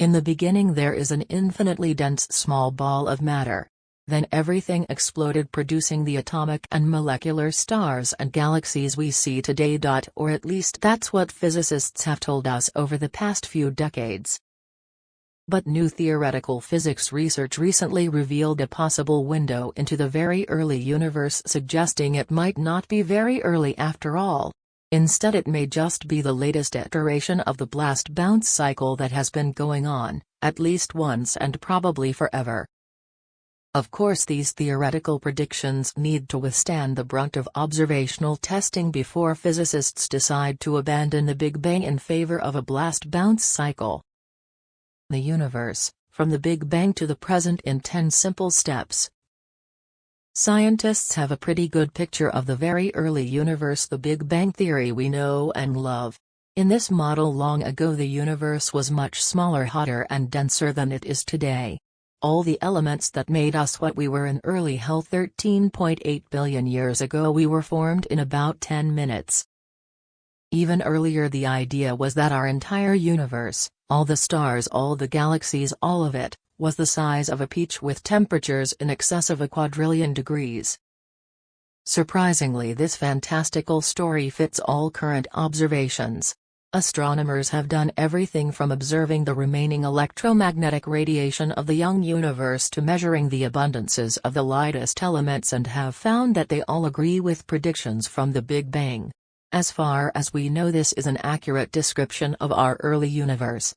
In the beginning there is an infinitely dense small ball of matter. Then everything exploded producing the atomic and molecular stars and galaxies we see today. Or at least that's what physicists have told us over the past few decades. But new theoretical physics research recently revealed a possible window into the very early universe suggesting it might not be very early after all. Instead it may just be the latest iteration of the blast-bounce cycle that has been going on, at least once and probably forever. Of course these theoretical predictions need to withstand the brunt of observational testing before physicists decide to abandon the Big Bang in favor of a blast-bounce cycle. The universe, from the Big Bang to the present in 10 simple steps. Scientists have a pretty good picture of the very early universe the Big Bang theory we know and love. In this model long ago the universe was much smaller hotter and denser than it is today. All the elements that made us what we were in early hell 13.8 billion years ago we were formed in about 10 minutes. Even earlier the idea was that our entire universe, all the stars all the galaxies all of it, was the size of a peach with temperatures in excess of a quadrillion degrees. Surprisingly this fantastical story fits all current observations. Astronomers have done everything from observing the remaining electromagnetic radiation of the young universe to measuring the abundances of the lightest elements and have found that they all agree with predictions from the Big Bang. As far as we know this is an accurate description of our early universe.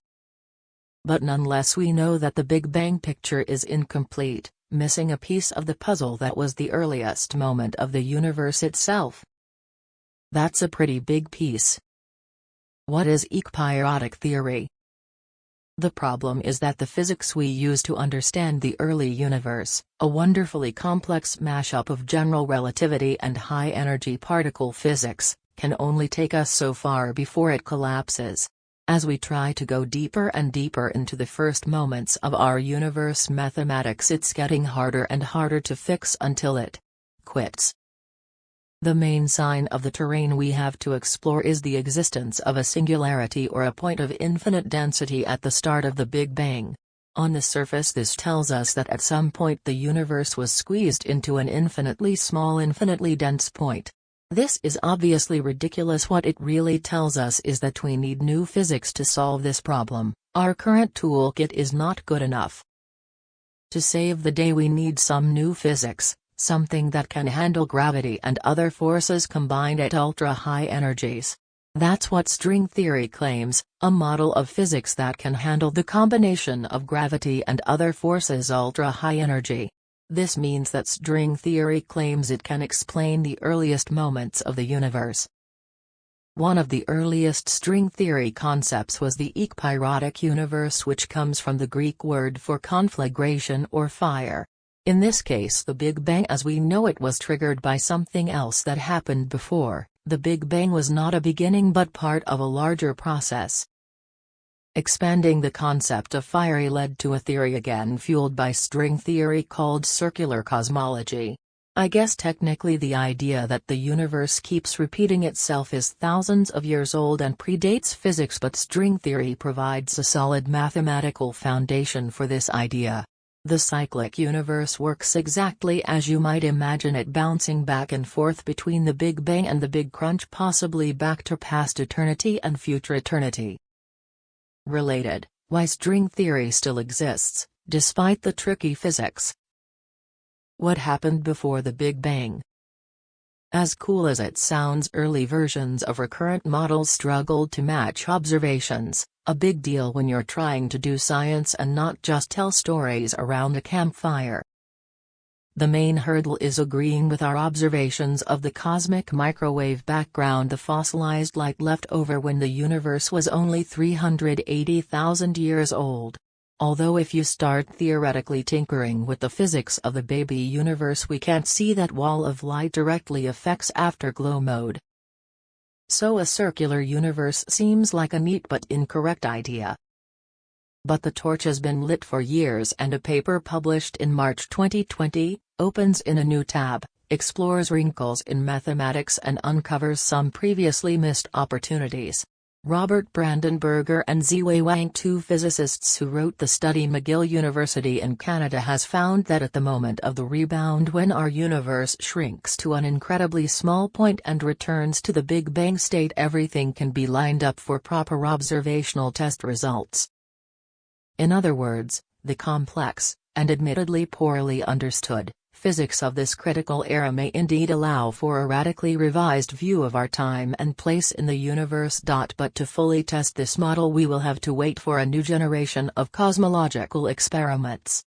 But nonetheless we know that the Big Bang picture is incomplete, missing a piece of the puzzle that was the earliest moment of the universe itself. That's a pretty big piece. What is ekpyrotic theory? The problem is that the physics we use to understand the early universe, a wonderfully complex mashup of general relativity and high-energy particle physics, can only take us so far before it collapses. As we try to go deeper and deeper into the first moments of our universe mathematics it's getting harder and harder to fix until it quits. The main sign of the terrain we have to explore is the existence of a singularity or a point of infinite density at the start of the Big Bang. On the surface this tells us that at some point the universe was squeezed into an infinitely small infinitely dense point. This is obviously ridiculous what it really tells us is that we need new physics to solve this problem, our current toolkit is not good enough. To save the day we need some new physics, something that can handle gravity and other forces combined at ultra-high energies. That's what string theory claims, a model of physics that can handle the combination of gravity and other forces ultra-high energy. This means that string theory claims it can explain the earliest moments of the universe. One of the earliest string theory concepts was the ekpyrotic universe which comes from the Greek word for conflagration or fire. In this case the Big Bang as we know it was triggered by something else that happened before, the Big Bang was not a beginning but part of a larger process. Expanding the concept of fiery led to a theory again fueled by string theory called circular cosmology. I guess technically the idea that the universe keeps repeating itself is thousands of years old and predates physics but string theory provides a solid mathematical foundation for this idea. The cyclic universe works exactly as you might imagine it bouncing back and forth between the Big Bang and the Big Crunch possibly back to past eternity and future eternity. Related, why string theory still exists, despite the tricky physics. What happened before the Big Bang? As cool as it sounds early versions of recurrent models struggled to match observations, a big deal when you're trying to do science and not just tell stories around a campfire. The main hurdle is agreeing with our observations of the cosmic microwave background the fossilized light left over when the universe was only 380,000 years old. Although if you start theoretically tinkering with the physics of the baby universe we can't see that wall of light directly affects afterglow mode. So a circular universe seems like a neat but incorrect idea. But the torch has been lit for years and a paper published in March 2020, opens in a new tab, explores wrinkles in mathematics and uncovers some previously missed opportunities. Robert Brandenberger and Ziwei Wang two physicists who wrote the study McGill University in Canada has found that at the moment of the rebound when our universe shrinks to an incredibly small point and returns to the Big Bang state everything can be lined up for proper observational test results. In other words, the complex, and admittedly poorly understood, Physics of this critical era may indeed allow for a radically revised view of our time and place in the universe. But to fully test this model we will have to wait for a new generation of cosmological experiments.